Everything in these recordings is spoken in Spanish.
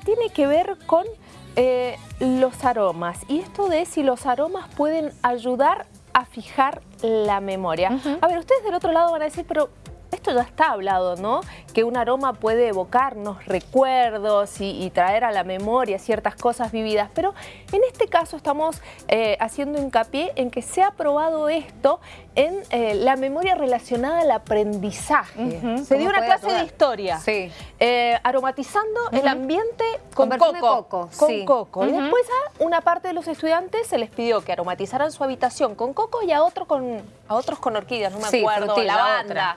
que tiene que ver con eh, los aromas. Y esto de si los aromas pueden ayudar a fijar la memoria. A ver, ustedes del otro lado van a decir, pero esto ya está hablado, ¿no? Que un aroma puede evocarnos recuerdos y, traer a la memoria ciertas cosas vividas, pero en este caso estamos eh, haciendo hincapié en que se ha probado esto en eh, la memoria relacionada al aprendizaje. Se dio una clase de historia, sí. Eh, aromatizando el ambiente con, coco. Con coco. Y después a una parte de los estudiantes se les pidió que aromatizaran su habitación con coco y a, otro con, a otros con orquídeas, no me acuerdo, lavanda.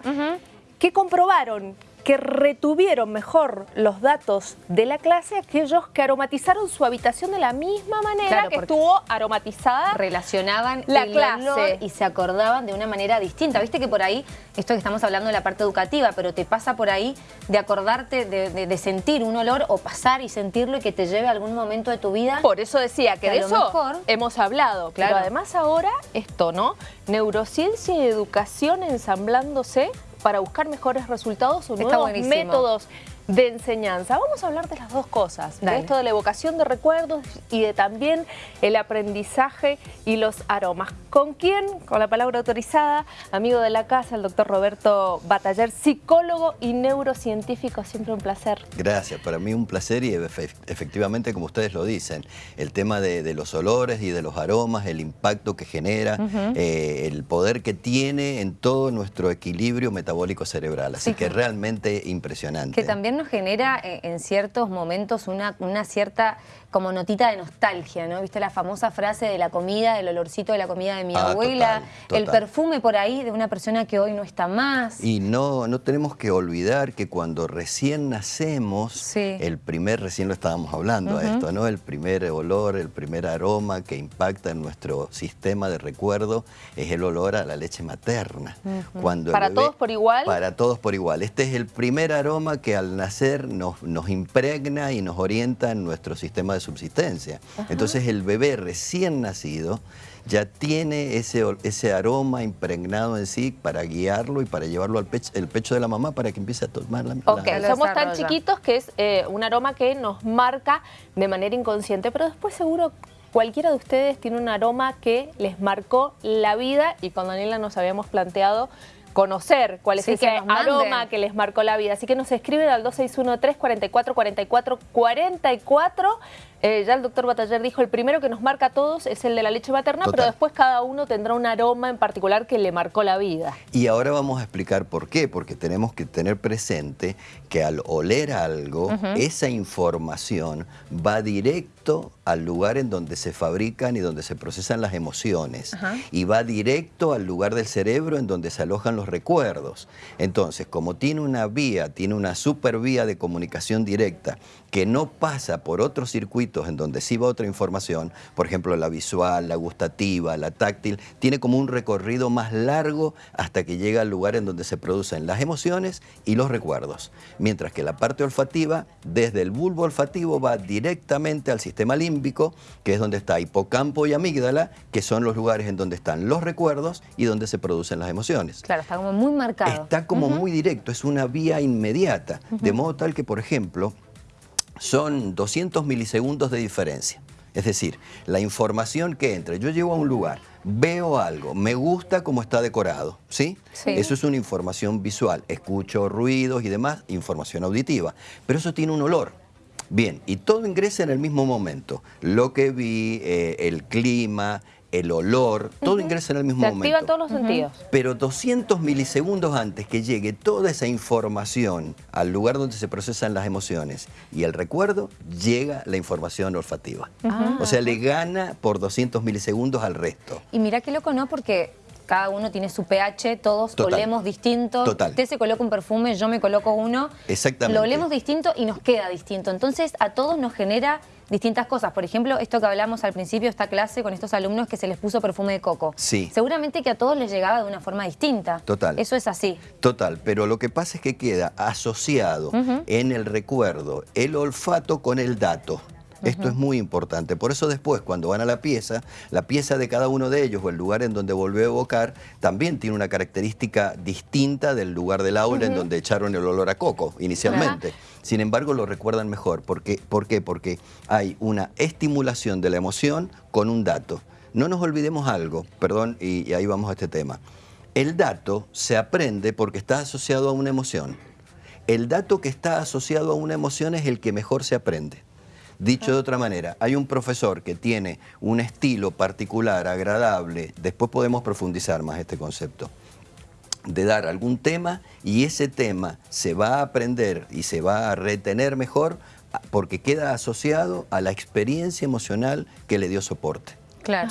¿Qué comprobaron? Que retuvieron mejor los datos de la clase aquellos que aromatizaron su habitación de la misma manera que estuvo aromatizada. Relacionaban la clase y se acordaban de una manera distinta. Viste que por ahí, esto que estamos hablando de la parte educativa, pero te pasa por ahí de acordarte, de, sentir un olor o pasar y sentirlo y que te lleve a algún momento de tu vida. Por eso decía que, de eso hemos hablado. Claro. Pero además ahora esto, ¿no? Neurociencia y educación ensamblándose para buscar mejores resultados o nuevos métodos de enseñanza. Vamos a hablar de las dos cosas, de esto de la evocación de recuerdos y de también el aprendizaje y los aromas. ¿Con quién? Con la palabra autorizada, amigo de la casa, el doctor Roberto Bataller, psicólogo y neurocientífico. Siempre un placer. Gracias, para mí un placer y efectivamente, como ustedes lo dicen, el tema de, los olores y de los aromas, el impacto que genera, eh, el poder que tiene en todo nuestro equilibrio metabólico cerebral. Así que realmente impresionante. Que también nos genera eh, en ciertos momentos una, una cierta como notita de nostalgia, ¿no? ¿Viste la famosa frase de la comida, el olorcito de la comida de mi ah, abuela? El perfume por ahí de una persona que hoy no está más. Y no, no tenemos que olvidar que cuando recién nacemos, el primer, recién lo estábamos hablando a esto, ¿no? El primer olor, el primer aroma que impacta en nuestro sistema de recuerdo es el olor a la leche materna. cuando ¿Para todos por igual? Para todos por igual. Este es el primer aroma que al nacer nos, nos impregna y nos orienta en nuestro sistema de subsistencia. Entonces el bebé recién nacido ya tiene ese, ese aroma impregnado en sí para guiarlo y para llevarlo al pecho, el pecho de la mamá para que empiece a tomar la, Ok, somos tan chiquitos que es eh, un aroma que nos marca de manera inconsciente, pero después seguro cualquiera de ustedes tiene un aroma que les marcó la vida y con Daniela nos habíamos planteado conocer cuál es ese aroma que les marcó la vida. Así que nos escriben al 2613 44 44 44 eh, ya el doctor Bataller dijo, el primero que nos marca a todos es el de la leche materna, pero después cada uno tendrá un aroma en particular que le marcó la vida. Y ahora vamos a explicar por qué, porque tenemos que tener presente que al oler algo, esa información va directo al lugar en donde se fabrican y donde se procesan las emociones y va directo al lugar del cerebro en donde se alojan los recuerdos. Entonces, como tiene una vía, tiene una super vía de comunicación directa que no pasa por otro circuito en donde sí va otra información, por ejemplo la visual, la gustativa, la táctil, tiene como un recorrido más largo hasta que llega al lugar en donde se producen las emociones y los recuerdos. Mientras que la parte olfativa, desde el bulbo olfativo va directamente al sistema límbico, que es donde está hipocampo y amígdala, que son los lugares en donde están los recuerdos y donde se producen las emociones. Claro, está como muy marcado. Está como muy directo, es una vía inmediata, de modo tal que, por ejemplo, son 200 milisegundos de diferencia. Es decir, la información que entra, yo llego a un lugar, veo algo, me gusta cómo está decorado, ¿sí? Eso es una información visual, escucho ruidos y demás, información auditiva, pero eso tiene un olor. Bien, y todo ingresa en el mismo momento. Lo que vi, eh, el clima, el olor, todo ingresa en el mismo Se momento. activan todos los sentidos. Pero 200 milisegundos antes que llegue toda esa información al lugar donde se procesan las emociones y el recuerdo, llega la información olfativa. O sea, le gana por 200 milisegundos al resto. Y mira qué loco, ¿no? Porque cada uno tiene su pH, todos olemos distinto. Total. Usted se coloca un perfume, yo me coloco uno. Exactamente. Lo olemos distinto y nos queda distinto. Entonces, a todos nos genera distintas cosas. Por ejemplo, esto que hablamos al principio, esta clase con estos alumnos que se les puso perfume de coco. Sí. Seguramente que a todos les llegaba de una forma distinta. Total. Eso es así. Total, pero lo que pasa es que queda asociado en el recuerdo el olfato con el dato. Esto es muy importante. Por eso después, cuando van a la pieza, la pieza de cada uno de ellos o el lugar en donde volvió a evocar, también tiene una característica distinta del lugar del aula en donde echaron el olor a coco inicialmente. Sin embargo, lo recuerdan mejor. ¿Por qué? ¿Por qué? Porque hay una estimulación de la emoción con un dato. No nos olvidemos algo, perdón, y, y ahí vamos a este tema. El dato se aprende porque está asociado a una emoción. El dato que está asociado a una emoción es el que mejor se aprende. Dicho de otra manera, hay un profesor que tiene un estilo particular, agradable, después podemos profundizar más este concepto, de dar algún tema y ese tema se va a aprender y se va a retener mejor porque queda asociado a la experiencia emocional que le dio soporte. Claro.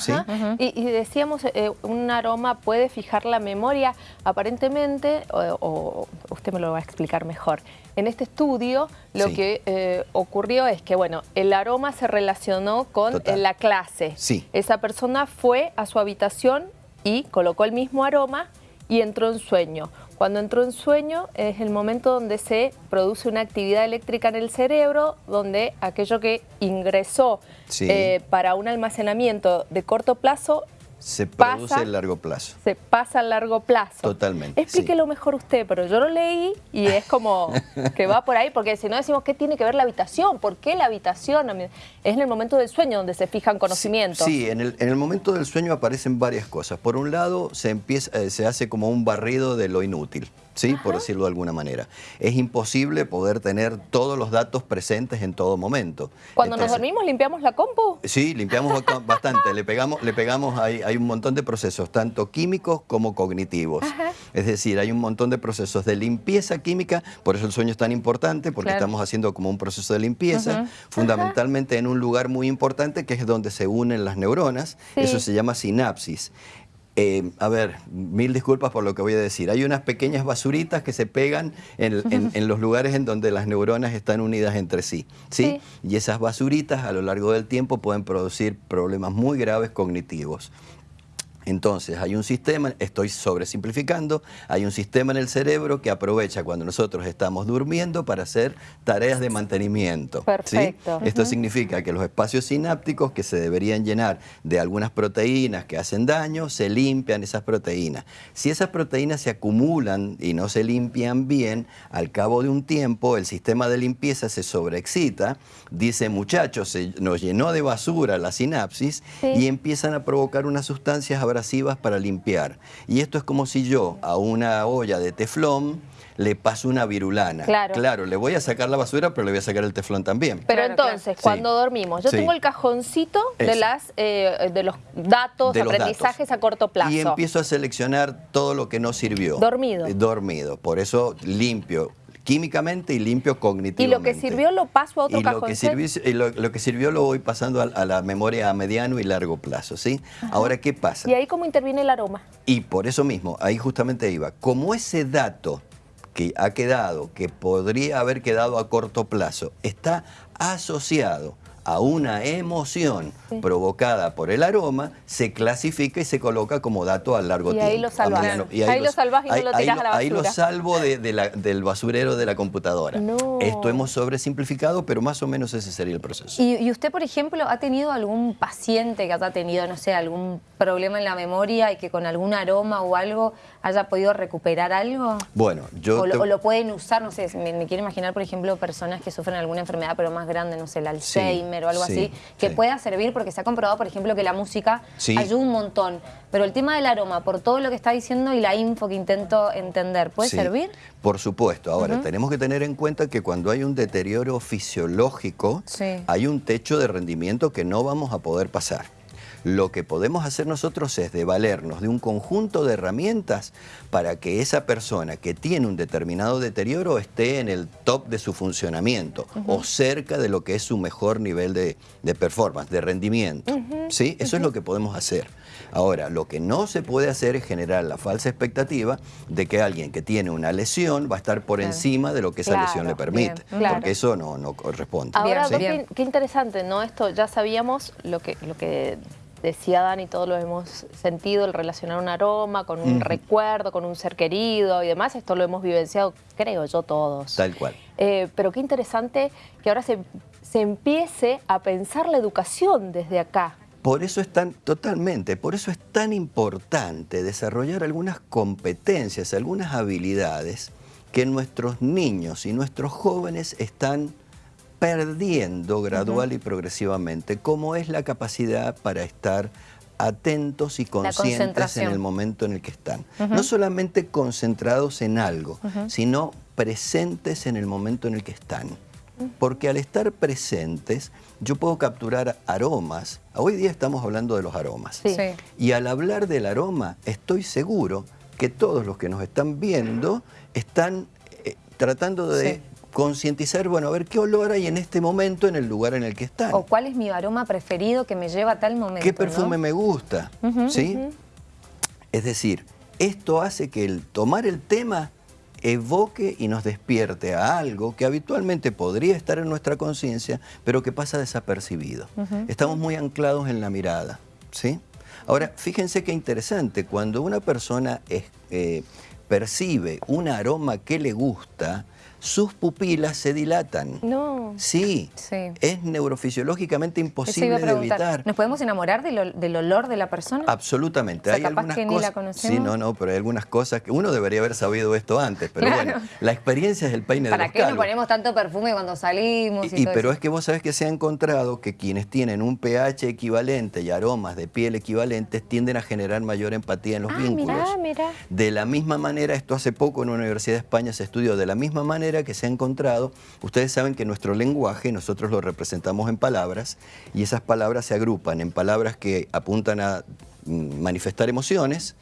y, decíamos, eh, un aroma puede fijar la memoria. Aparentemente, o, usted me lo va a explicar mejor, en este estudio lo que eh, ocurrió es que, bueno, el aroma se relacionó con la clase. Sí. Esa persona fue a su habitación y colocó el mismo aroma y entró en sueño. Cuando entró en sueño es el momento donde se produce una actividad eléctrica en el cerebro, donde aquello que ingresó eh, para un almacenamiento de corto plazo se produce a largo plazo. Se pasa a largo plazo. Totalmente. Explíquelo mejor usted, pero yo lo leí y es como que va por ahí, porque si no decimos qué tiene que ver la habitación, ¿por qué la habitación? Es en el momento del sueño donde se fijan conocimientos. Sí, en, el, en, el, momento del sueño aparecen varias cosas. Por un lado, se, empieza, eh, se hace como un barrido de lo inútil. ¿Sí? por decirlo de alguna manera. Es imposible poder tener todos los datos presentes en todo momento. Cuando nos dormimos, ¿limpiamos la compu? Sí, limpiamos bastante. le pegamos, le pegamos hay, hay, un montón de procesos, tanto químicos como cognitivos. Es decir, hay un montón de procesos de limpieza química, por eso el sueño es tan importante, porque estamos haciendo como un proceso de limpieza, fundamentalmente en un lugar muy importante que es donde se unen las neuronas, eso se llama sinapsis. Eh, a ver, mil disculpas por lo que voy a decir. Hay unas pequeñas basuritas que se pegan en, los lugares en donde las neuronas están unidas entre sí, sí. Y esas basuritas a lo largo del tiempo pueden producir problemas muy graves cognitivos. Entonces, hay un sistema, estoy sobresimplificando, hay un sistema en el cerebro que aprovecha cuando nosotros estamos durmiendo para hacer tareas de mantenimiento. Perfecto. Esto significa que los espacios sinápticos que se deberían llenar de algunas proteínas que hacen daño, se limpian esas proteínas. Si esas proteínas se acumulan y no se limpian bien, al cabo de un tiempo el sistema de limpieza se sobreexcita, dice muchachos, se nos llenó de basura la sinapsis y empiezan a provocar unas sustancias abrasivas para limpiar. Y esto es como si yo a una olla de teflón le paso una virulana. Claro. Claro, le voy a sacar la basura, pero le voy a sacar el teflón también. Pero entonces, cuando dormimos, yo tengo el cajoncito de las eh, de los datos, aprendizajes a corto plazo. Y empiezo a seleccionar todo lo que no sirvió. Dormido. Dormido. Por eso limpio químicamente y limpio cognitivamente. Y lo que sirvió lo paso a otro y lo que sirvió, y lo, que sirvió lo voy pasando a, la memoria a mediano y largo plazo, ¿sí? Ahora, ¿qué pasa? ¿Y ahí cómo interviene el aroma? Y por eso mismo, ahí justamente iba. Como ese dato que ha quedado, que podría haber quedado a corto plazo, está asociado a una emoción provocada por el aroma, se clasifica y se coloca como dato a largo tiempo. Ahí lo salvas. Y ahí, lo salvas y no lo tiras a la basura. Ahí lo salvo del basurero de la computadora. Esto hemos sobresimplificado, pero más o menos ese sería el proceso. ¿Y, usted, por ejemplo, ha tenido algún paciente que haya tenido, no sé, algún problema en la memoria y que con algún aroma o algo haya podido recuperar algo? Bueno, yo... O, lo, pueden usar, no sé, me, quiero imaginar, por ejemplo, personas que sufren alguna enfermedad pero más grande, no sé, el Alzheimer o algo así, que pueda servir porque se ha comprobado, por ejemplo, que la música ayuda un montón. Pero el tema del aroma, por todo lo que está diciendo y la info que intento entender, ¿puede servir? Por supuesto. Ahora, tenemos que tener en cuenta que cuando hay un deterioro fisiológico, hay un techo de rendimiento que no vamos a poder pasar. Lo que podemos hacer nosotros es de valernos de un conjunto de herramientas para que esa persona que tiene un determinado deterioro esté en el top de su funcionamiento o cerca de lo que es su mejor nivel de, performance, de rendimiento. ¿Sí? Eso es lo que podemos hacer. Ahora, lo que no se puede hacer es generar la falsa expectativa de que alguien que tiene una lesión va a estar por encima de lo que esa lesión le permite, porque eso no, no corresponde. Ahora, qué, interesante, ¿no? Esto ya sabíamos lo que, lo que decía Dani, todos lo hemos sentido, el relacionar un aroma con un recuerdo, con un ser querido y demás, esto lo hemos vivenciado, creo yo, todos. Tal cual. Eh, pero qué interesante que ahora se, se empiece a pensar la educación desde acá. Por eso es tan, totalmente, por eso es tan importante desarrollar algunas competencias, algunas habilidades que nuestros niños y nuestros jóvenes están perdiendo gradual y progresivamente, como es la capacidad para estar atentos y conscientes en el momento en el que están. No solamente concentrados en algo, sino presentes en el momento en el que están. Porque al estar presentes, yo puedo capturar aromas. Hoy día estamos hablando de los aromas. Y al hablar del aroma, estoy seguro que todos los que nos están viendo están eh, tratando de concientizar, bueno, a ver qué olor hay en este momento en el lugar en el que están. O cuál es mi aroma preferido que me lleva a tal momento. ¿Qué perfume me gusta? ¿Sí? Es decir, esto hace que el tomar el tema evoque y nos despierte a algo que habitualmente podría estar en nuestra conciencia, pero que pasa desapercibido. Estamos muy anclados en la mirada, ¿sí? Ahora, fíjense qué interesante, cuando una persona eh, percibe un aroma que le gusta, sus pupilas se dilatan. No. Sí, es neurofisiológicamente imposible de evitar. ¿Nos podemos enamorar del, olor de la persona? Absolutamente. hay algunas que cosas, ni la conocemos. Sí, no, no, pero hay algunas cosas que uno debería haber sabido esto antes, pero bueno, la experiencia es el peine de los ¿Para qué nos ponemos tanto perfume cuando salimos? Y, pero es que vos sabés que se ha encontrado que quienes tienen un pH equivalente y aromas de piel equivalentes tienden a generar mayor empatía en los ah, vínculos. De la misma manera, esto hace poco en una universidad de España se estudió de la misma manera que se ha encontrado, ustedes saben que nuestro lenguaje nosotros lo representamos en palabras y esas palabras se agrupan en palabras que apuntan a mm, manifestar emociones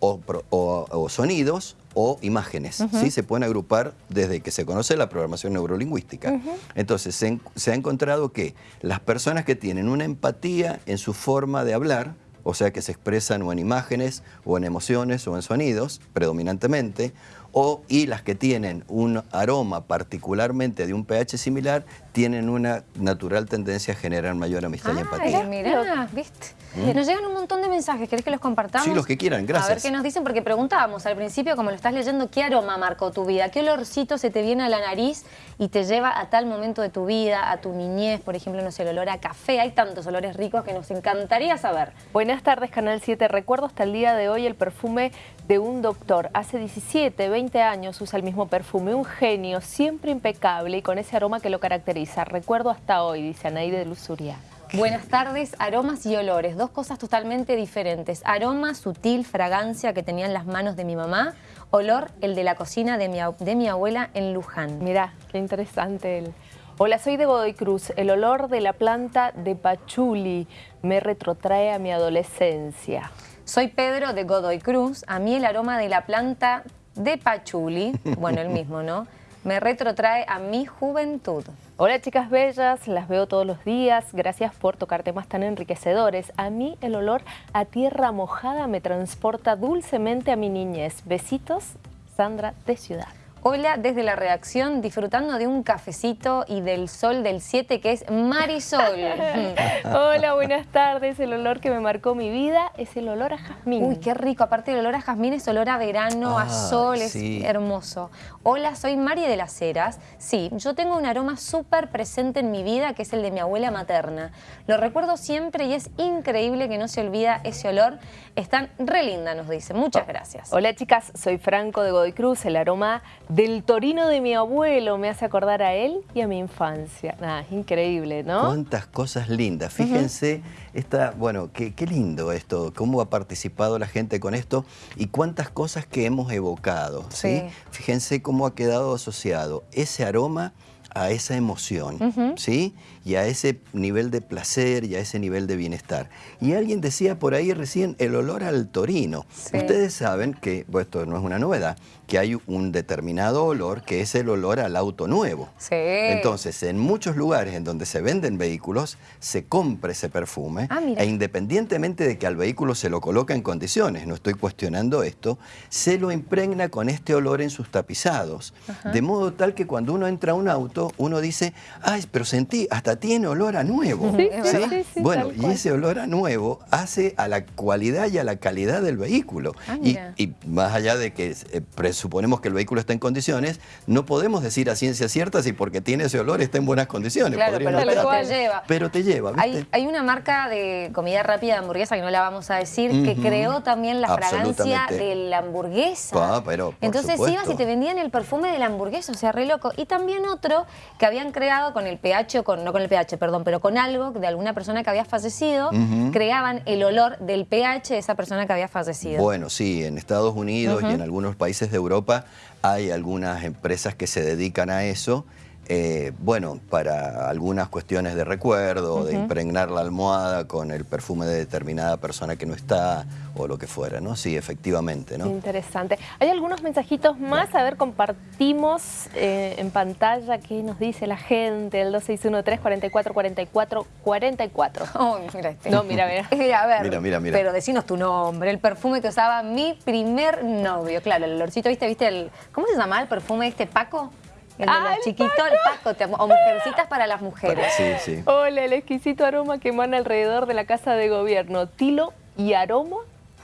o, sonidos o imágenes. ¿sí? Se pueden agrupar desde que se conoce la programación neurolingüística. Entonces se, se ha encontrado que las personas que tienen una empatía en su forma de hablar, o sea que se expresan o en imágenes, o en emociones, o en sonidos, predominantemente, o, y las que tienen un aroma particularmente de un pH similar, tienen una natural tendencia a generar mayor amistad y empatía. Mira, ¿viste? ¿Mm? Nos llegan un montón de mensajes, ¿querés que los compartamos? Sí, los que quieran, gracias. A ver qué nos dicen, porque preguntábamos al principio, como lo estás leyendo, ¿qué aroma marcó tu vida? ¿Qué olorcito se te viene a la nariz y te lleva a tal momento de tu vida, a tu niñez, por ejemplo, no sé, el olor a café? Hay tantos olores ricos que nos encantaría saber. Buenas tardes, Canal 7. Recuerdo hasta el día de hoy el perfume de un doctor. Hace 17, 20 años usa el mismo perfume. Un genio, siempre impecable y con ese aroma que lo caracteriza. Recuerdo hasta hoy, dice Anaide de Luzuria. Buenas tardes, aromas y olores, dos cosas totalmente diferentes. Aroma, sutil, fragancia que tenían las manos de mi mamá. Olor, el de la cocina de mi, de mi abuela en Luján. Mirá, qué interesante el... Hola, soy de Godoy Cruz. El olor de la planta de pachuli me retrotrae a mi adolescencia. Soy Pedro de Godoy Cruz. A mí el aroma de la planta de Pachuli, bueno, el mismo, ¿no? Me retrotrae a mi juventud. Hola chicas bellas, las veo todos los días. Gracias por tocar temas tan enriquecedores. A mí el olor a tierra mojada me transporta dulcemente a mi niñez. Besitos, Sandra de Ciudad. Hola desde la redacción, disfrutando de un cafecito y del sol del 7 que es Marisol. Hola, buenas tardes. El olor que me marcó mi vida es el olor a jazmín. Uy, qué rico. Aparte del olor a jazmín es olor a verano, a ah, sol, es hermoso. Hola, soy Mari de las Heras. Sí, yo tengo un aroma súper presente en mi vida que es el de mi abuela materna. Lo recuerdo siempre y es increíble que no se olvida ese olor. Están re linda, nos dice. Muchas oh. gracias. Hola chicas, soy Franco de Godoy Cruz. El aroma del torino de mi abuelo me hace acordar a él y a mi infancia. Ah, increíble, ¿no? Cuántas cosas lindas. Fíjense, esta, bueno, qué, lindo esto, cómo ha participado la gente con esto y cuántas cosas que hemos evocado. ¿sí? Fíjense cómo ha quedado asociado ese aroma a esa emoción, ¿sí? Y a ese nivel de placer y a ese nivel de bienestar. Y alguien decía por ahí recién el olor al torino. Ustedes saben que, bueno, esto no es una novedad, que hay un determinado olor que es el olor al auto nuevo. Sí. Entonces, en muchos lugares en donde se venden vehículos, se compra ese perfume ah, e independientemente de que al vehículo se lo coloca en condiciones, no estoy cuestionando esto, se lo impregna con este olor en sus tapizados. De modo tal que cuando uno entra a un auto, uno dice, ay, pero sentí, hasta tiene olor a nuevo. Sí, sí, sí, bueno, y ese olor a nuevo hace a la cualidad y a la calidad del vehículo. Ah, y, y, más allá de que eh, presuponemos que el vehículo está en condiciones, no podemos decir a ciencia cierta si porque tiene ese olor está en buenas condiciones. Claro, pero, pero te lleva. Pero te lleva, ¿viste? Hay, una marca de comida rápida de hamburguesa, que no la vamos a decir, que creó también la fragancia de la hamburguesa. Ah, pero Entonces ibas y te vendían el perfume de la hamburguesa, o sea, re loco. Y también otro que habían creado con el pH, con, no con el pH, perdón, pero con algo de alguna persona que había fallecido, creaban el olor del pH de esa persona que había fallecido. Bueno, sí, en Estados Unidos y en algunos países de Europa hay algunas empresas que se dedican a eso eh, bueno, para algunas cuestiones de recuerdo, de impregnar la almohada con el perfume de determinada persona que no está o lo que fuera, ¿no? Sí, efectivamente, ¿no? Interesante. Hay algunos mensajitos más, a ver, compartimos eh, en pantalla qué nos dice la gente, el 2613 44 44 44. Oh, mira este. No, mira, mira. mira, a ver, mira, mira, mira. pero decinos tu nombre, el perfume que usaba mi primer novio, claro, el olorcito, ¿viste? ¿Viste el, ¿cómo se llama el perfume este Paco? El ah, chiquito, el Paco, o mujercitas para las mujeres. Sí, sí. Hola, el exquisito aroma que emana alrededor de la casa de gobierno. Tilo y aroma,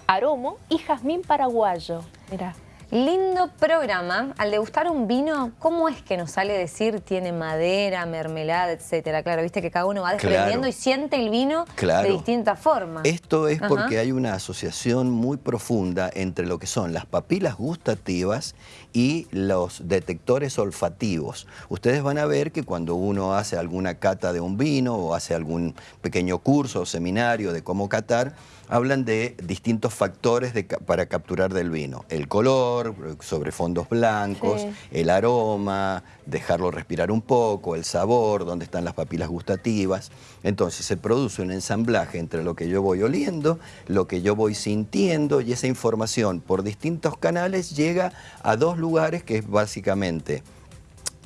aromo y jazmín paraguayo. Mira. Lindo programa. Al degustar un vino, ¿cómo es que nos sale decir tiene madera, mermelada, etcétera? Claro, viste que cada uno va desprendiendo y siente el vino de distinta forma. Esto es porque hay una asociación muy profunda entre lo que son las papilas gustativas y los detectores olfativos. Ustedes van a ver que cuando uno hace alguna cata de un vino o hace algún pequeño curso o seminario de cómo catar, hablan de distintos factores para capturar del vino. El color, sobre fondos blancos, el aroma, dejarlo respirar un poco, el sabor, dónde están las papilas gustativas. Entonces se produce un ensamblaje entre lo que yo voy oliendo, lo que yo voy sintiendo y esa información por distintos canales llega a dos lugares que es básicamente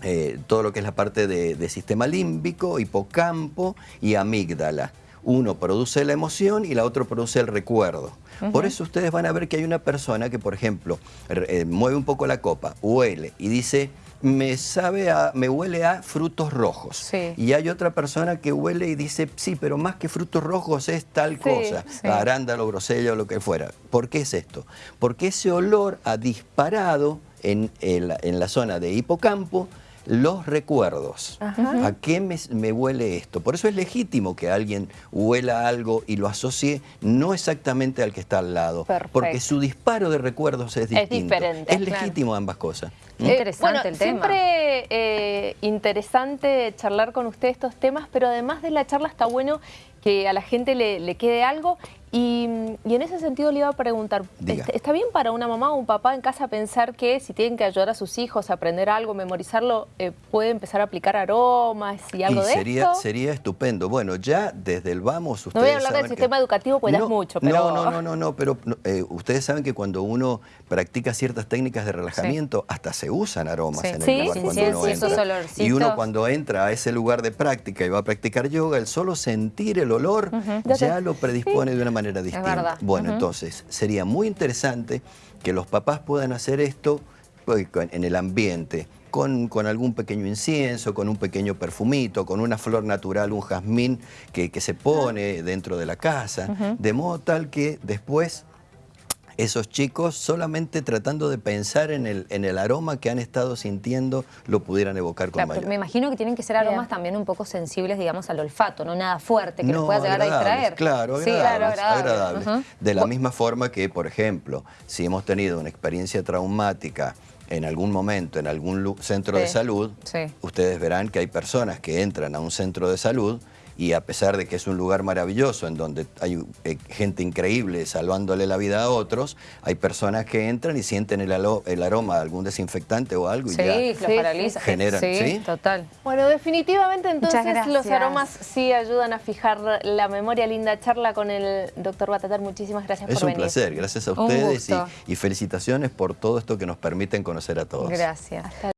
eh, todo lo que es la parte de sistema límbico, hipocampo y amígdala uno produce la emoción y la otra produce el recuerdo. Por eso ustedes van a ver que hay una persona que, por ejemplo, eh, mueve un poco la copa, huele y dice, me sabe a, me huele a frutos rojos. Y hay otra persona que huele y dice, sí, pero más que frutos rojos es tal cosa, arándalo, grosella o lo que fuera. ¿Por qué es esto? Porque ese olor ha disparado en, en la zona de hipocampo los recuerdos. ¿A qué me, huele esto? Por eso es legítimo que alguien huela algo y lo asocie no exactamente al que está al lado. Porque su disparo de recuerdos es distinto. Es diferente. Es legítimo ambas cosas. ¿Mm? interesante el tema. Siempre eh, interesante charlar con usted estos temas, pero además de la charla está bueno que a la gente le quede algo y, en ese sentido le iba a preguntar, ¿está bien para una mamá o un papá en casa pensar que si tienen que ayudar a sus hijos a aprender algo, memorizarlo, eh, puede empezar a aplicar aromas y algo de sería, esto? Sería estupendo. Bueno, ya desde el vamos ustedes No voy a hablar del sistema educativo pues no, mucho, pero... No, no, no, no, no pero eh, ustedes saben que cuando uno practica ciertas técnicas de relajamiento, hasta se usan aromas en el lugar cuando uno entra. Y uno cuando entra a ese lugar de práctica y va a practicar yoga, el solo sentir el olor ya lo predispone de una manera distinta. Bueno, entonces sería muy interesante que los papás puedan hacer esto pues, en el ambiente, con, con, algún pequeño incienso, con un pequeño perfumito, con una flor natural, un jazmín que, que se pone dentro de la casa, de modo tal que después esos chicos solamente tratando de pensar en el, en el aroma que han estado sintiendo lo pudieran evocar con mayor. Me imagino que tienen que ser aromas también un poco sensibles, digamos, al olfato, no nada fuerte que nos pueda llegar a distraer. Claro, agradables, De la misma forma que, por ejemplo, si hemos tenido una experiencia traumática en algún momento en algún centro de salud, ustedes verán que hay personas que entran a un centro de salud y a pesar de que es un lugar maravilloso en donde hay eh, gente increíble salvándole la vida a otros, hay personas que entran y sienten el, el aroma de algún desinfectante o algo y ya los paraliza. generan, sí, total. Bueno, definitivamente entonces los aromas sí ayudan a fijar la memoria. Linda charla con el doctor Batatar, muchísimas gracias por venir. Es un placer, gracias a ustedes y, y felicitaciones por todo esto que nos permiten conocer a todos. Gracias.